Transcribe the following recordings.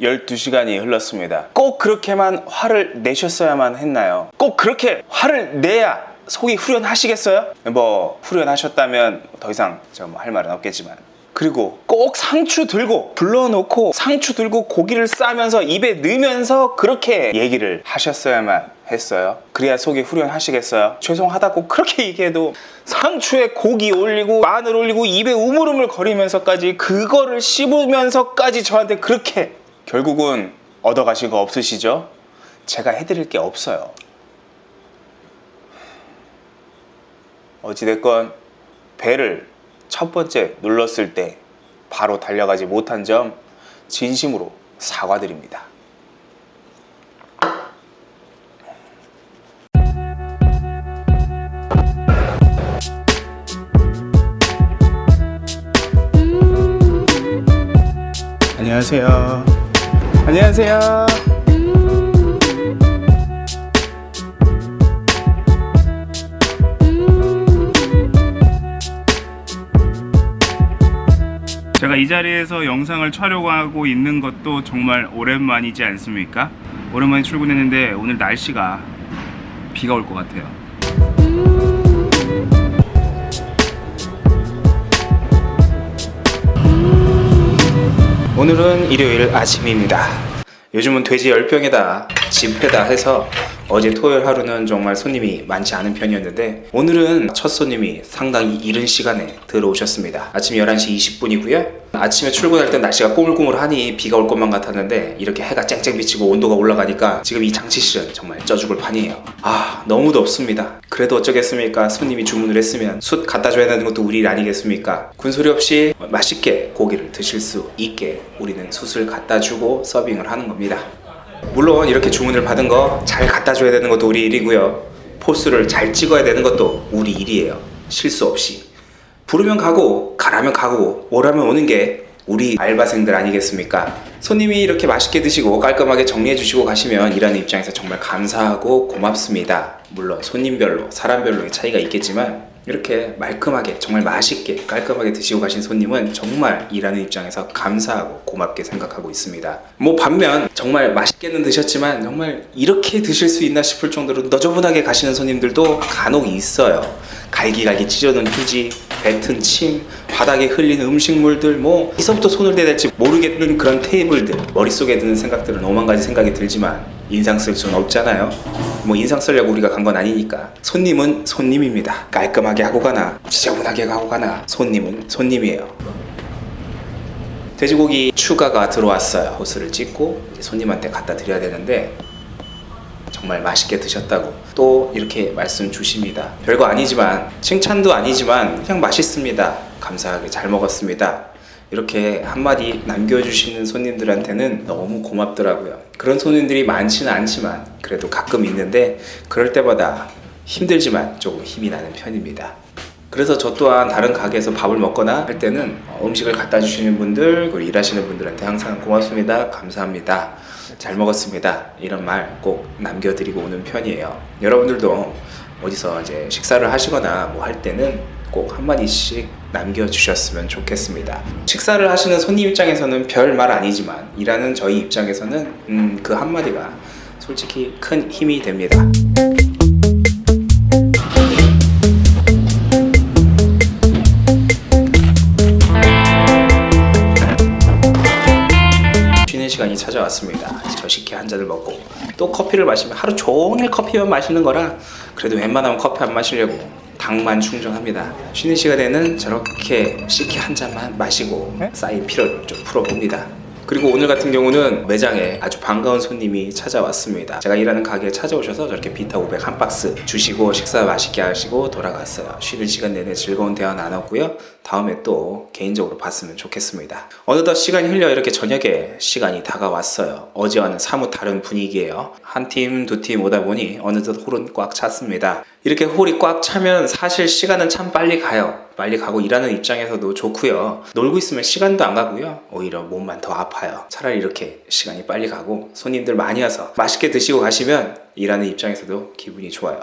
12시간이 흘렀습니다. 꼭 그렇게만 화를 내셨어야만 했나요? 꼭 그렇게 화를 내야 속이 후련하시겠어요? 뭐 후련하셨다면 더 이상 제가 뭐 할 말은 없겠지만 그리고 꼭 상추 들고 불러놓고 상추 들고 고기를 싸면서 입에 넣으면서 그렇게 얘기를 하셨어야만 했어요. 그래야 속이 후련하시겠어요? 죄송하다고 그렇게 얘기해도 상추에 고기 올리고 마늘 올리고 입에 우물우물 거리면서까지 그거를 씹으면서까지 저한테 그렇게 결국은 얻어가신 거 없으시죠? 제가 해드릴 게 없어요. 어찌됐건 배를 첫 번째 눌렀을 때 바로 달려가지 못한 점 진심으로 사과드립니다. 안녕하세요. 안녕하세요. 제가 이 자리에서 영상을 촬영하고 있는 것도 정말 오랜만이지 않습니까? 오랜만에 출근했는데 오늘 날씨가 비가 올 것 같아요. 오늘은 일요일 아침입니다. 요즘은 돼지 열병에다 집회다 해서 어제 토요일 하루는 정말 손님이 많지 않은 편이었는데 오늘은 첫 손님이 상당히 이른 시간에 들어오셨습니다. 아침 11시 20분이고요. 아침에 출근할 때 날씨가 꼬물꼬물하니 비가 올 것만 같았는데 이렇게 해가 쨍쨍 비치고 온도가 올라가니까 지금 이 장치실은 정말 쪄 죽을 판이에요. 아 너무 덥습니다. 그래도 어쩌겠습니까? 손님이 주문을 했으면 숯 갖다 줘야 되는 것도 우리 일 아니겠습니까? 군소리 없이 맛있게 고기를 드실 수 있게 우리는 숯을 갖다 주고 서빙을 하는 겁니다. 물론 이렇게 주문을 받은 거 잘 갖다 줘야 되는 것도 우리 일이고요. 포스를 잘 찍어야 되는 것도 우리 일이에요. 실수 없이. 부르면 가고 가라면 가고 오라면 오는 게 우리 알바생들 아니겠습니까? 손님이 이렇게 맛있게 드시고 깔끔하게 정리해 주시고 가시면 일하는 입장에서 정말 감사하고 고맙습니다. 물론 손님별로 사람별로의 차이가 있겠지만 이렇게 말끔하게 정말 맛있게 깔끔하게 드시고 가신 손님은 정말 일하는 입장에서 감사하고 고맙게 생각하고 있습니다. 뭐 반면 정말 맛있게는 드셨지만 정말 이렇게 드실 수 있나 싶을 정도로 너저분하게 가시는 손님들도 간혹 있어요. 갈기갈기 찢어놓은 휴지, 뱉은 침, 바닥에 흘리는 음식물들 뭐 어디서부터 손을 대야 될지 모르겠는 그런 테이블들 머릿속에 드는 생각들은 오만 가지 생각이 들지만 인상 쓸 수는 없잖아요. 뭐 인상 쓰려고 우리가 간 건 아니니까. 손님은 손님입니다. 깔끔하게 하고 가나 지저분하게 하고 가나 손님은 손님이에요. 돼지고기 추가가 들어왔어요. 호스를 찍고 손님한테 갖다 드려야 되는데 정말 맛있게 드셨다고 또 이렇게 말씀 주십니다. 별거 아니지만 칭찬도 아니지만 그냥 맛있습니다. 감사하게 잘 먹었습니다. 이렇게 한마디 남겨주시는 손님들한테는 너무 고맙더라고요. 그런 손님들이 많지는 않지만 그래도 가끔 있는데 그럴 때마다 힘들지만 조금 힘이 나는 편입니다. 그래서 저 또한 다른 가게에서 밥을 먹거나 할 때는 음식을 갖다 주시는 분들 그리고 일하시는 분들한테 항상 고맙습니다. 감사합니다. 잘 먹었습니다. 이런 말 꼭 남겨드리고 오는 편이에요. 여러분들도 어디서 이제 식사를 하시거나 뭐 할 때는 꼭 한마디씩 남겨주셨으면 좋겠습니다. 식사를 하시는 손님 입장에서는 별 말 아니지만 일하는 저희 입장에서는 음, 그 한마디가 솔직히 큰 힘이 됩니다 왔습니다. 저 식혜 한 잔을 먹고 또 커피를 마시면 하루 종일 커피만 마시는 거라 그래도 웬만하면 커피 안 마시려고 당만 충전합니다. 쉬는 시간에는 저렇게 식혜 한 잔만 마시고 쌓인 피로를 좀 풀어봅니다. 그리고 오늘 같은 경우는 매장에 아주 반가운 손님이 찾아왔습니다. 제가 일하는 가게에 찾아오셔서 저렇게 비타 500 한 박스 주시고 식사 맛있게 하시고 돌아갔어요. 쉬는 시간 내내 즐거운 대화 나눴고요. 다음에 또 개인적으로 봤으면 좋겠습니다. 어느덧 시간이 흘려 이렇게 저녁에 시간이 다가왔어요. 어제와는 사뭇 다른 분위기예요. 한 팀, 두 팀 오다 보니 어느덧 홀은 꽉 찼습니다. 이렇게 홀이 꽉 차면 사실 시간은 참 빨리 가요. 빨리 가고 일하는 입장에서도 좋고요. 놀고 있으면 시간도 안 가고요. 오히려 몸만 더 아파요. 차라리 이렇게 시간이 빨리 가고 손님들 많이 와서 맛있게 드시고 가시면 일하는 입장에서도 기분이 좋아요.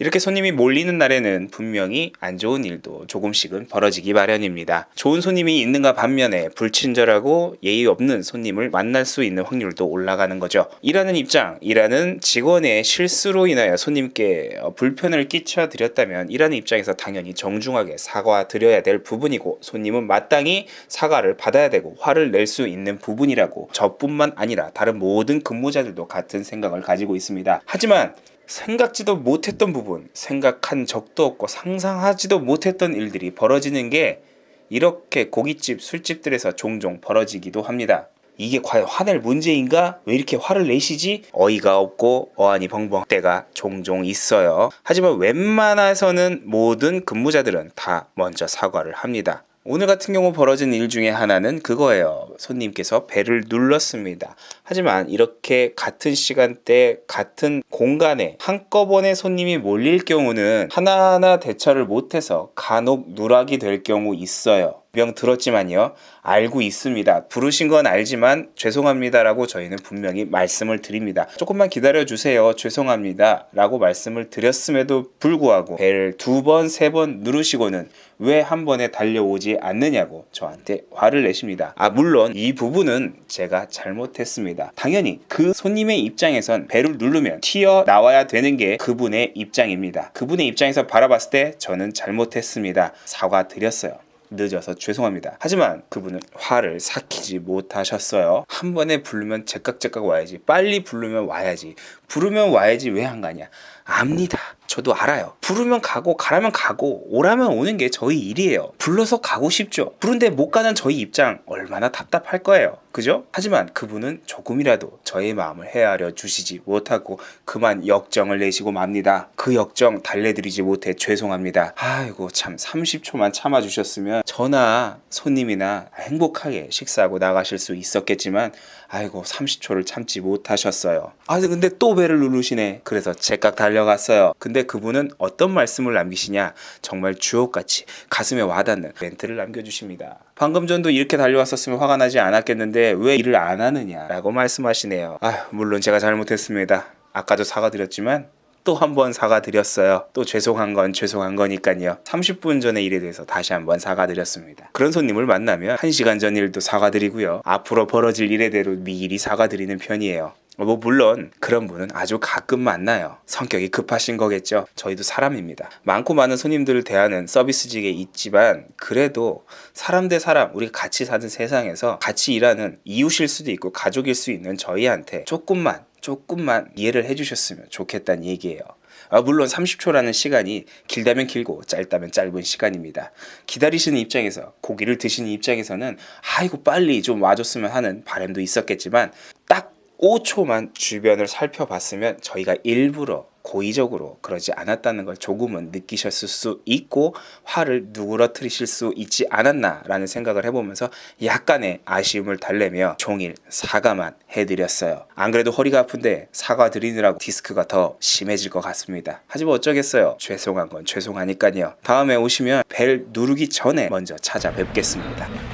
이렇게 손님이 몰리는 날에는 분명히 안 좋은 일도 조금씩은 벌어지기 마련입니다. 좋은 손님이 있는가 반면에 불친절하고 예의 없는 손님을 만날 수 있는 확률도 올라가는 거죠. 일하는 입장, 일하는 직원의 실수로 인하여 손님께 어, 불편을 끼쳐 드렸다면 일하는 입장에서 당연히 정중하게 사과 드려야 될 부분이고 손님은 마땅히 사과를 받아야 되고 화를 낼 수 있는 부분이라고 저뿐만 아니라 다른 모든 근무자들도 같은 생각을 가지고 있습니다. 하지만 생각지도 못했던 부분, 생각한 적도 없고 상상하지도 못했던 일들이 벌어지는 게 이렇게 고깃집, 술집들에서 종종 벌어지기도 합니다. 이게 과연 화낼 문제인가? 왜 이렇게 화를 내시지? 어이가 없고 어안이 벙벙 때가 종종 있어요. 하지만 웬만해서는 모든 근무자들은 다 먼저 사과를 합니다. 오늘 같은 경우 벌어진 일 중에 하나는 그거예요. 손님께서 배를 눌렀습니다. 하지만 이렇게 같은 시간대, 같은 공간에 한꺼번에 손님이 몰릴 경우는 하나하나 대처를 못해서 간혹 누락이 될 경우 있어요. 병 들었지만요. 알고 있습니다. 부르신 건 알지만 죄송합니다라고 저희는 분명히 말씀을 드립니다. 조금만 기다려 주세요. 죄송합니다. 라고 말씀을 드렸음에도 불구하고 배를 두 번, 세 번 누르시고는 왜 한 번에 달려오지 않느냐고 저한테 화를 내십니다. 아, 물론 이 부분은 제가 잘못했습니다. 당연히 그 손님의 입장에선 배를 누르면 튀어 나와야 되는 게 그분의 입장입니다. 그분의 입장에서 바라봤을 때 저는 잘못했습니다. 사과드렸어요. 늦어서 죄송합니다. 하지만 그분은 화를 삭히지 못하셨어요. 한 번에 부르면 제깍제깍 와야지. 빨리 부르면 와야지. 부르면 와야지 왜 안 가냐? 압니다. 저도 알아요. 부르면 가고 가라면 가고 오라면 오는 게 저희 일이에요. 불러서 가고 싶죠. 부른데 못 가는 저희 입장 얼마나 답답할 거예요. 그죠? 하지만 그분은 조금이라도 저의 마음을 헤아려 주시지 못하고 그만 역정을 내시고 맙니다. 그 역정 달래드리지 못해 죄송합니다. 아이고 참 30초만 참아주셨으면 저나 손님이나 행복하게 식사하고 나가실 수 있었겠지만 아이고 30초를 참지 못하셨어요. 아 근데 또 배를 누르시네. 그래서 제깍 달려갔어요. 근데 그분은 어떤 말씀을 남기시냐 정말 주옥같이 가슴에 와닿는 멘트를 남겨주십니다. 방금 전도 이렇게 달려왔었으면 화가 나지 않았겠는데 왜 일을 안 하느냐 라고 말씀하시네요. 아 물론 제가 잘못했습니다. 아까도 사과드렸지만 또 한 번 사과드렸어요. 또 죄송한 건 죄송한 거니까요. 30분 전에 일에 대해서 다시 한 번 사과드렸습니다. 그런 손님을 만나면 1시간 전 일도 사과드리고요. 앞으로 벌어질 일에 대로 미리 사과드리는 편이에요. 뭐 물론 그런 분은 아주 가끔 만나요. 성격이 급하신 거겠죠. 저희도 사람입니다. 많고 많은 손님들을 대하는 서비스직에 있지만 그래도 사람 대 사람 우리 같이 사는 세상에서 같이 일하는 이웃일 수도 있고 가족일 수 있는 저희한테 조금만 조금만 이해를 해주셨으면 좋겠다는 얘기예요. 아, 물론 30초라는 시간이 길다면 길고 짧다면 짧은 시간입니다. 기다리시는 입장에서 고기를 드시는 입장에서는 아이고 빨리 좀 와줬으면 하는 바람도 있었겠지만 딱 5초만 주변을 살펴봤으면 저희가 일부러 고의적으로 그러지 않았다는 걸 조금은 느끼셨을 수 있고 화를 누그러뜨리실 수 있지 않았나라는 생각을 해보면서 약간의 아쉬움을 달래며 종일 사과만 해드렸어요. 안 그래도 허리가 아픈데 사과 드리느라고 디스크가 더 심해질 것 같습니다. 하지만 어쩌겠어요. 죄송한 건 죄송하니까요. 다음에 오시면 벨 누르기 전에 먼저 찾아뵙겠습니다.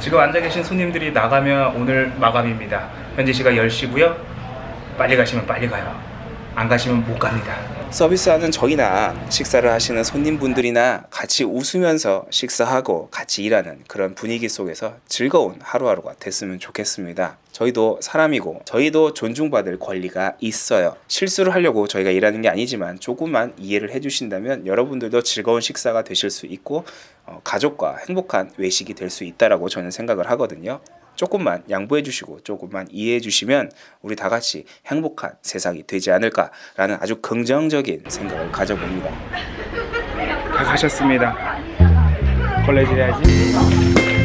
지금 앉아 계신 손님들이 나가면 오늘 마감입니다. 현재 시각 10시고요. 빨리 가시면 빨리 가요. 안 가시면 못 갑니다. 서비스하는 저희나 식사를 하시는 손님분들이나 같이 웃으면서 식사하고 같이 일하는 그런 분위기 속에서 즐거운 하루하루가 됐으면 좋겠습니다. 저희도 사람이고 저희도 존중받을 권리가 있어요. 실수를 하려고 저희가 일하는 게 아니지만 조금만 이해를 해주신다면 여러분들도 즐거운 식사가 되실 수 있고 어, 가족과 행복한 외식이 될 수 있다라고 저는 생각을 하거든요. 조금만 양보해 주시고 조금만 이해해 주시면 우리 다 같이 행복한 세상이 되지 않을까라는 아주 긍정적인 생각을 가져봅니다. 다 가셨습니다. 걸레질 해야지.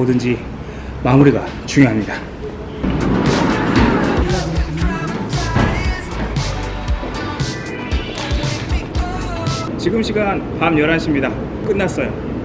뭐든지 마무리가 중요합니다. 지금 시간 밤 11시입니다. 끝났어요.